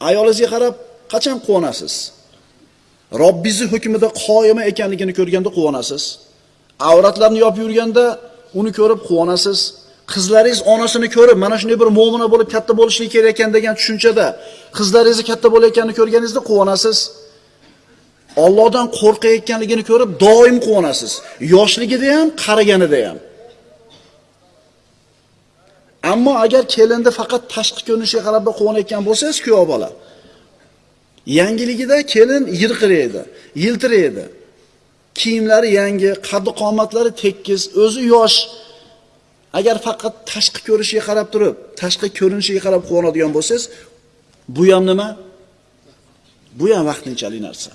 Ayolingizga qarab qachon quvonasiz? Robbingizni hukmida qoyima ekanligini ko'rganda quvonasiz. Avratlarni yopib yurganda uni ko'rib quvonasiz. Qizlaringiz onasini ko'rib, mana shunday bir mu'mina bo'lib katta bo'lishligi kerak ekan degan tushunchada qizlaringizni katta bo'layotganini ko'rganingizda quvonasiz. Allohdan qo'rqayotganligini ko'rib doim quvonasiz. Yoshligida ham, qariganida ham. Ammo agar kelinni faqat tashqi ko'rinishiga qarab quvonayotgan bo'lsangiz, kuyov bola. Yangiligida kelin yirqiraydi, yiltiraydi. Kiyimlari yangi, qaddi qomatlari tekis, o'zi yosh. Agar faqat tashqi ko'rinishiga qarab turib, tashqi ko'rinishiga qarab quvonadigan bo'lsangiz, bu ham nima? Bu ham vaqtinchalik narsa.